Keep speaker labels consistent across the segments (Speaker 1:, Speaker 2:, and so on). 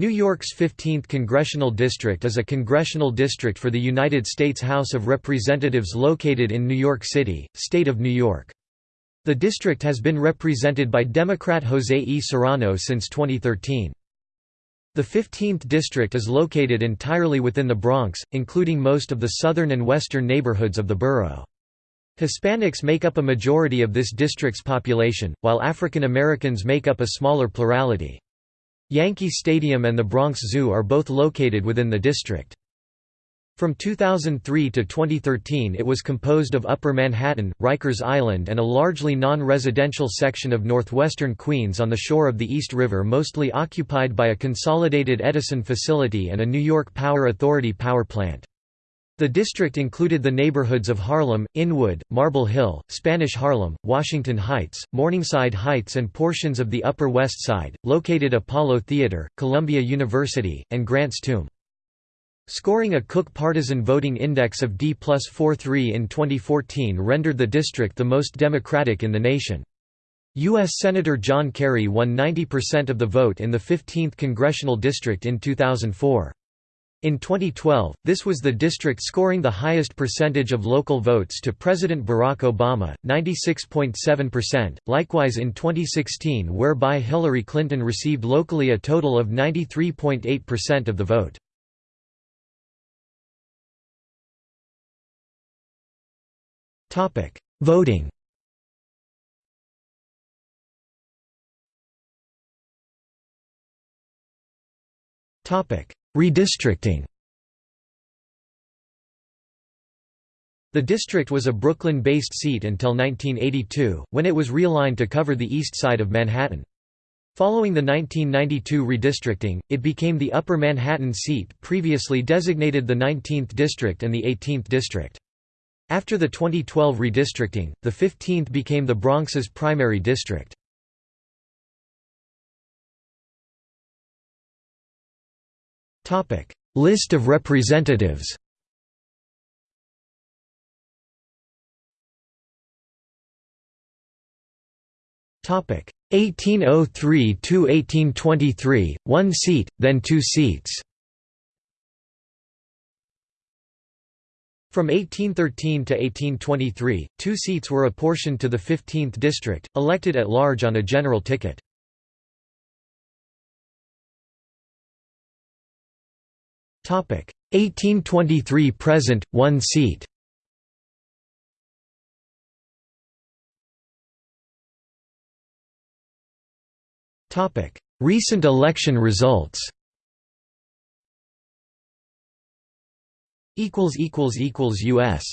Speaker 1: New York's 15th Congressional District is a congressional district for the United States House of Representatives located in New York City, State of New York. The district has been represented by Democrat Jose E. Serrano since 2013. The 15th district is located entirely within the Bronx, including most of the southern and western neighborhoods of the borough. Hispanics make up a majority of this district's population, while African Americans make up a smaller plurality. Yankee Stadium and the Bronx Zoo are both located within the district. From 2003 to 2013 it was composed of Upper Manhattan, Rikers Island and a largely non-residential section of northwestern Queens on the shore of the East River mostly occupied by a consolidated Edison facility and a New York Power Authority power plant. The district included the neighborhoods of Harlem, Inwood, Marble Hill, Spanish Harlem, Washington Heights, Morningside Heights and portions of the Upper West Side, located Apollo Theater, Columbia University, and Grant's Tomb. Scoring a Cook Partisan Voting Index of D plus 43 in 2014 rendered the district the most Democratic in the nation. U.S. Senator John Kerry won 90% of the vote in the 15th congressional district in 2004. In 2012, this was the district scoring the highest percentage of local votes to President Barack Obama, 96.7%, likewise in 2016 whereby Hillary Clinton received locally a total of 93.8% of the vote. Voting Topic Redistricting The district was a Brooklyn-based seat until 1982, when it was realigned to cover the east side of Manhattan. Following the 1992 redistricting, it became the Upper Manhattan seat previously designated the 19th District and the 18th District. After the 2012 redistricting, the 15th became the Bronx's primary district. List of representatives Topic 1803 to 1823, one seat, then two seats. From 1813 to 1823, two seats were apportioned to the 15th district, elected at large on a general ticket. 1823 present, one seat. Recent election results equals equals equals U.S.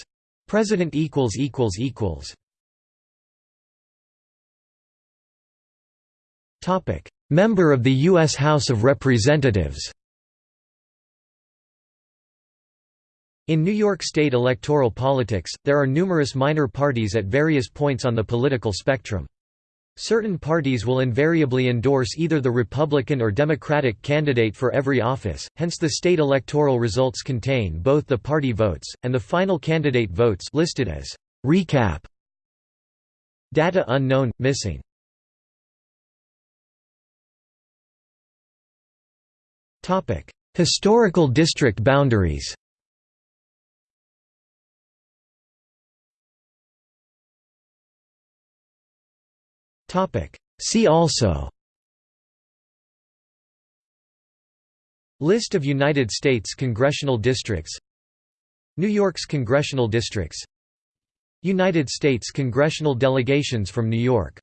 Speaker 1: President equals equals equals Topic Member of the U.S. House of Representatives In New York State electoral politics, there are numerous minor parties at various points on the political spectrum. Certain parties will invariably endorse either the Republican or Democratic candidate for every office, hence the state electoral results contain both the party votes, and the final candidate votes listed as recap. Data unknown, missing. Historical district boundaries See also. List of United States congressional districts. New York's congressional districts. United States congressional delegations from New York